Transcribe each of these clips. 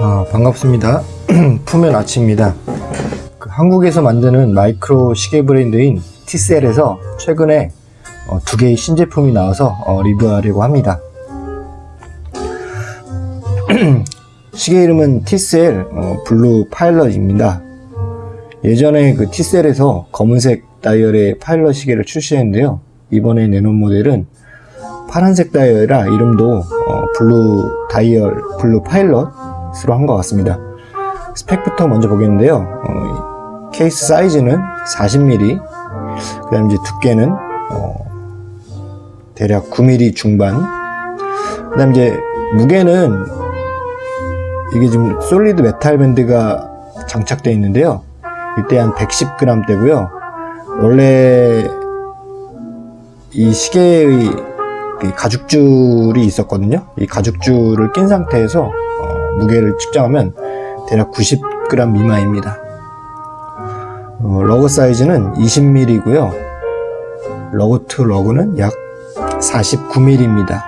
아, 반갑습니다. 푸면 아치입니다. 그 한국에서 만드는 마이크로 시계 브랜드인 티셀에서 최근에 어, 두 개의 신제품이 나와서 어, 리뷰하려고 합니다. 시계 이름은 티셀 어, 블루 파일럿입니다. 예전에 그 티셀에서 검은색 다이얼의 파일럿 시계를 출시했는데요. 이번에 내놓은 모델은 파란색 다이얼이라 이름도 어, 블루 다이얼 블루 파일럿 으로 한 것 같습니다. 스펙부터 먼저 보겠는데요. 어, 케이스 사이즈는 40mm, 그 다음 이제 두께는 어, 대략 9mm 중반, 그 다음 이제 무게는 이게 지금 solid metal 밴드가 장착되어 있는데요. 이때 한 110g 되고요. 원래 이 시계의 이 가죽줄이 있었거든요. 이 가죽줄을 낀 상태에서 어, 무게를 측정하면 대략 90g 미만입니다. 어, lug 사이즈는 20mm고요. lug to lug는 약 49mm입니다.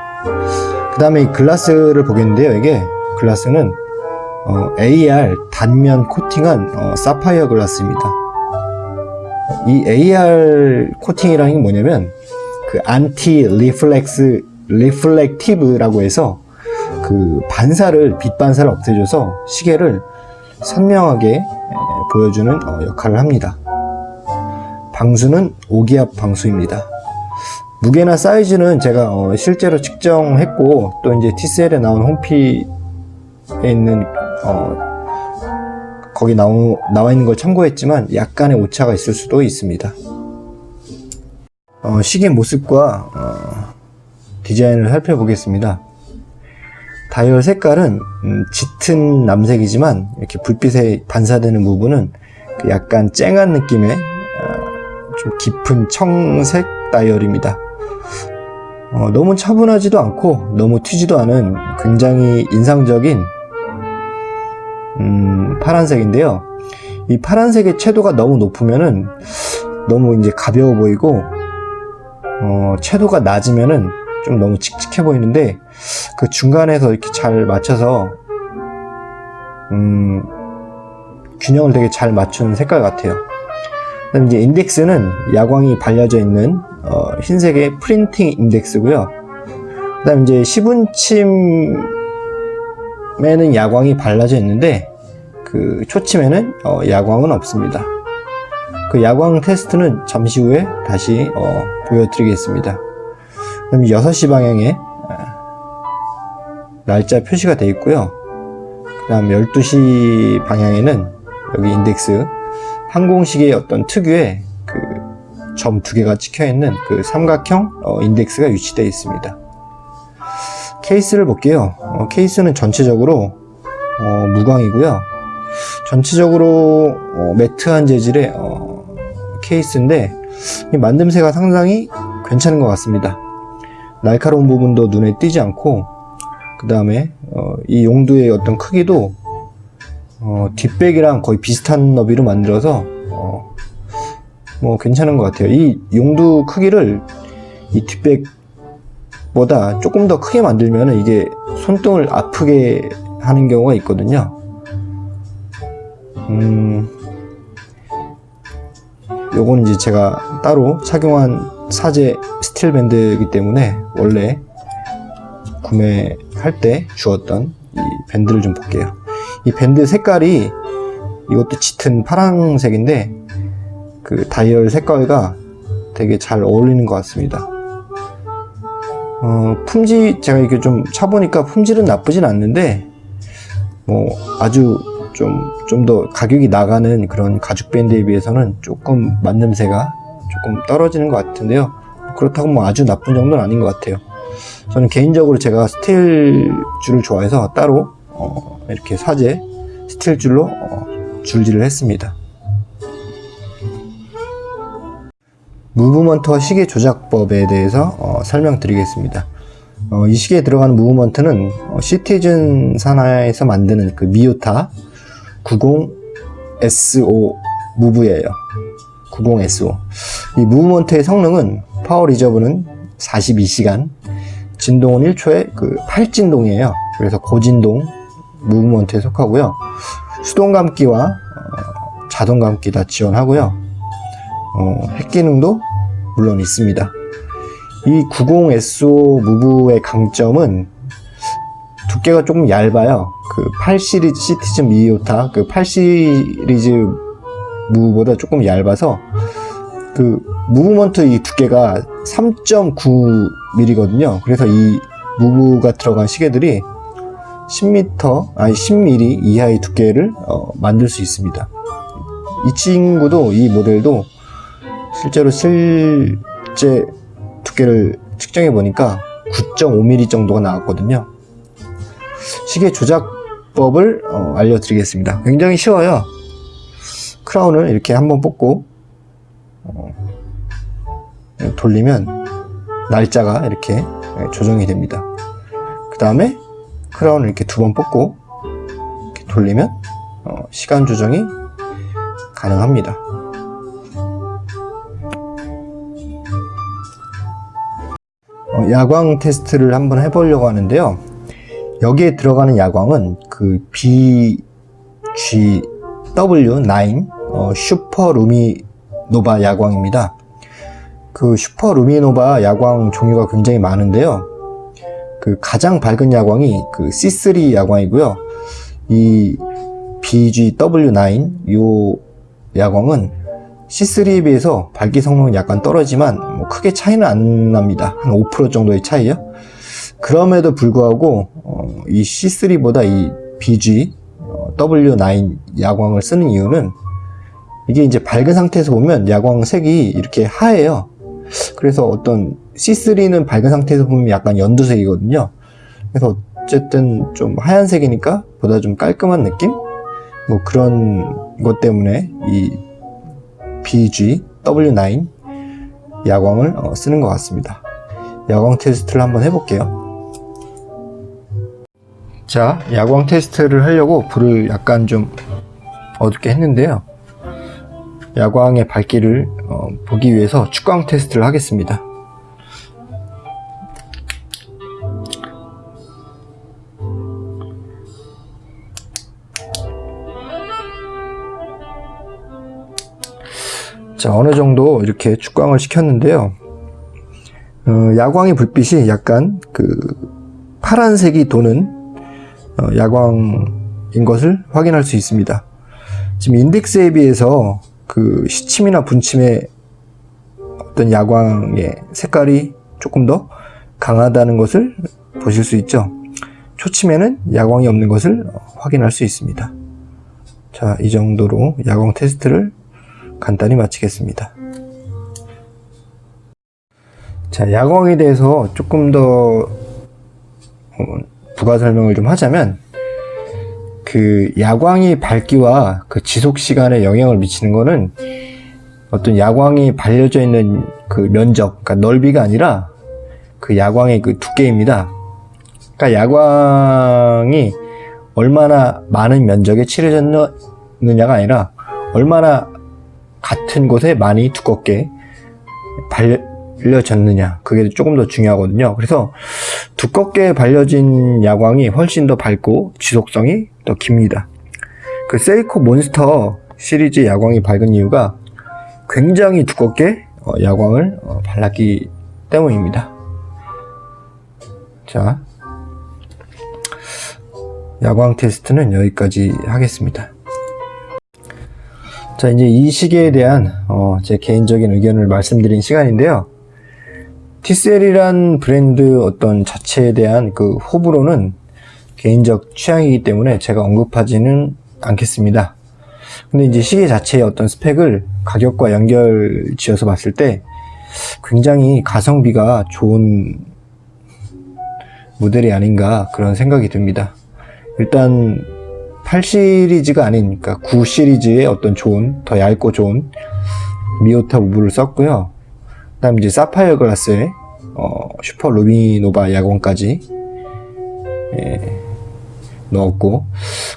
그 다음에 이 글라스를 보겠는데요. 이게 글라스는 어, AR 단면 코팅한 어, 사파이어 글라스입니다. 이 AR 코팅이라는 게 뭐냐면 그 anti reflex reflective라고 해서 그 반사를 빛 반사를 없애줘서 시계를 선명하게 에, 보여주는 어, 역할을 합니다. 방수는 5기압 방수입니다. 무게나 사이즈는 제가 어, 실제로 측정했고 또 이제 티셀에 나온 홈피에 있는 어, 거기 나오, 나와 있는 걸 참고했지만 약간의 오차가 있을 수도 있습니다. 어, 시계 모습과 어, 디자인을 살펴보겠습니다. 다이얼 색깔은 음, 짙은 남색이지만 이렇게 불빛에 반사되는 부분은 그 약간 쨍한 느낌의 어, 좀 깊은 청색 다이얼입니다. 어, 너무 차분하지도 않고 너무 튀지도 않은 굉장히 인상적인 음, 파란색인데요. 이 파란색의 채도가 너무 높으면은 너무 이제 가벼워 보이고 어, 채도가 낮으면은 좀 너무 칙칙해 보이는데 그 중간에서 이렇게 잘 맞춰서 음, 균형을 되게 잘 맞춘 색깔 같아요. 그다음 이제 인덱스는 야광이 발려져 있는 어, 흰색의 프린팅 인덱스고요. 그 다음 이제 시분침에는 야광이 발라져 있는데 그 초침에는 어, 야광은 없습니다. 그 야광 테스트는 잠시 후에 다시 어, 보여드리겠습니다. 그럼 6시 방향에 날짜 표시가 되어 있고요. 그 다음 12시 방향에는 여기 인덱스 항공식의 어떤 특유의 그 점 두 개가 찍혀 있는 그 삼각형 어, 인덱스가 위치되어 있습니다. 케이스를 볼게요. 어, 케이스는 전체적으로 어, 무광이고요. 전체적으로 어, 매트한 재질의 어, 케이스인데 이 만듦새가 상당히 괜찮은 것 같습니다. 날카로운 부분도 눈에 띄지 않고 그 다음에 어, 이 용두의 어떤 크기도 어, 뒷백이랑 거의 비슷한 너비로 만들어서 어, 뭐 괜찮은 것 같아요. 이 용두 크기를 이 뒷백보다 조금 더 크게 만들면 이게 손등을 아프게 하는 경우가 있거든요. 음, 요거는 이제 제가 따로 착용한 사제 스틸 밴드이기 때문에 원래 구매할 때 주었던 이 밴드를 좀 볼게요. 이 밴드 색깔이 이것도 짙은 파란색인데 그 다이얼 색깔과 되게 잘 어울리는 것 같습니다. 어, 품질 제가 이렇게 좀 차보니까 품질은 나쁘진 않는데 뭐 아주 좀 좀 더 가격이 나가는 그런 가죽 밴드에 비해서는 조금 만듦새가 조금 떨어지는 것 같은데요. 그렇다고 뭐 아주 나쁜 정도는 아닌 것 같아요. 저는 개인적으로 제가 스틸 줄을 좋아해서 따로 어, 이렇게 사제 스틸 줄로 어, 줄질을 했습니다. movement와 시계 조작법에 대해서 어, 설명드리겠습니다. 어, 이 시계에 들어가는 movement는 어, 시티즌 산하에서 만드는 그 미오타 90S5 move예요. 90S5. 이 movement의 성능은 power reserve는 42시간, 진동은 1초에 그 8진동이에요. 그래서 고진동 movement에 속하고요. 수동 감기와 어, 자동 감기 다 지원하고요. 어, hack 기능도 물론 있습니다. 이 90S5 move의 강점은 두께가 조금 얇아요. 그 8 시리즈 시티즌 미오타 그 8 시리즈 무브보다 조금 얇아서 그 무브먼트 이 두께가 3.9mm거든요. 그래서 이 무브가 들어간 시계들이 10m 아니 10mm 이하의 두께를 어, 만들 수 있습니다. 이 친구도 이 모델도 실제로 실제 두께를 측정해 보니까 9.5mm 정도가 나왔거든요. 시계 조작법을 어, 알려드리겠습니다. 굉장히 쉬워요. 크라운을 이렇게 한번 뽑고 어, 돌리면 날짜가 이렇게 조정이 됩니다. 그 다음에 크라운을 이렇게 두 번 뽑고 이렇게 돌리면 어, 시간 조정이 가능합니다. 어, 야광 테스트를 한번 해보려고 하는데요. 여기에 들어가는 야광은 그 BGW9 어, Super-LumiNova 야광입니다. 그 슈퍼 루미노바 야광 종류가 굉장히 많은데요. 그 가장 밝은 야광이 그 C3 야광이고요. 이 BGW9 요 야광은 C3에 비해서 밝기 성능은 약간 떨어지만 뭐 크게 차이는 안 납니다. 한 5% 정도의 차이요. 그럼에도 불구하고 어, 이 C3보다 이 BGW9 야광을 쓰는 이유는 이게 이제 밝은 상태에서 보면 야광 색이 이렇게 하얘요. 그래서 어떤 C3는 밝은 상태에서 보면 약간 연두색이거든요. 그래서 어쨌든 좀 하얀색이니까 보다 좀 깔끔한 느낌? 뭐 그런 것 때문에 이 BG-W9 야광을 어, 쓰는 것 같습니다. 야광 테스트를 한번 해볼게요. 자, 야광 테스트를 하려고 불을 약간 좀 어둡게 했는데요. 야광의 밝기를 어, 보기 위해서 축광 테스트를 하겠습니다. 자, 어느 정도 이렇게 축광을 시켰는데요. 어, 야광의 불빛이 약간 그 파란색이 도는 어, 야광인 것을 확인할 수 있습니다. 지금 인덱스에 비해서 그 시침이나 분침의 어떤 야광의 색깔이 조금 더 강하다는 것을 보실 수 있죠. 초침에는 야광이 없는 것을 확인할 수 있습니다. 자, 이 정도로 야광 테스트를 간단히 마치겠습니다. 자, 야광에 대해서 조금 더 어, 부가 설명을 좀 하자면 그 야광이 밝기와 그 지속 시간에 영향을 미치는 거는 어떤 야광이 발려져 있는 그 면적, 그러니까 넓이가 아니라 그 야광의 그 두께입니다. 그러니까 야광이 얼마나 많은 면적에 칠해졌느냐가 아니라 얼마나 같은 곳에 많이 두껍게 발려졌느냐 그게 조금 더 중요하거든요 그래서 두껍게 발려진 야광이 훨씬 더 밝고 지속성이 더 깁니다. 그 세이코 몬스터 시리즈 야광이 밝은 이유가 굉장히 두껍게 어, 야광을 어, 발랐기 때문입니다. 자 야광 테스트는 여기까지 하겠습니다. 자 이제 이 시계에 대한 어, 제 개인적인 의견을 말씀드린 시간인데요. TCL이란 브랜드 어떤 자체에 대한 그 호불호는 개인적 취향이기 때문에 제가 언급하지는 않겠습니다. 근데 이제 시계 자체의 어떤 스펙을 가격과 연결 지어서 봤을 때 굉장히 가성비가 좋은 모델이 아닌가 그런 생각이 듭니다. 일단 8 시리즈가 아닌 그러니까 9 시리즈의 어떤 좋은 더 얇고 좋은 Miyota 무브를 썼고요. 그 다음 이제 사파이어 글라스에 어, Super-LumiNova 야광까지 예, 넣었고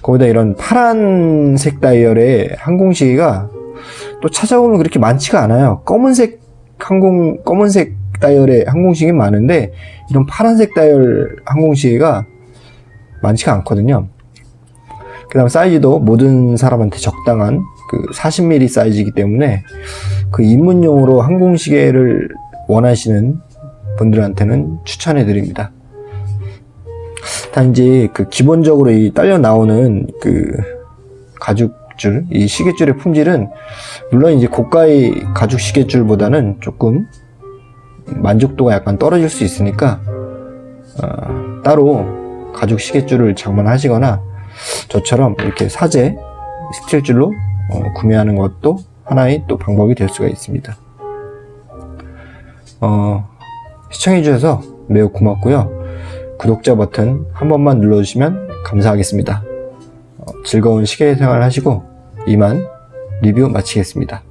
거기다 이런 파란색 다이얼의 항공시계가 또 찾아보면 그렇게 많지가 않아요 검은색 항공 검은색 다이얼의 항공시계 많은데 이런 파란색 다이얼 항공시계가 많지가 않거든요 그 다음 사이즈도 모든 사람한테 적당한 그 40mm 사이즈이기 때문에 그 입문용으로 항공시계를 원하시는 분들한테는 추천해 드립니다. 단지 그 기본적으로 이 딸려 나오는 그 가죽줄, 이 시계줄의 품질은 물론 이제 고가의 가죽 시계줄보다는 조금 만족도가 약간 떨어질 수 있으니까 어, 따로 가죽 시계줄을 장만하시거나 저처럼 이렇게 사제 스틸줄로 어, 구매하는 것도 하나의 또 방법이 될 수가 있습니다. 어, 시청해주셔서 매우 고맙고요. 구독자 버튼 한 번만 눌러주시면 감사하겠습니다. 어, 즐거운 시계 생활 하시고 이만 리뷰 마치겠습니다.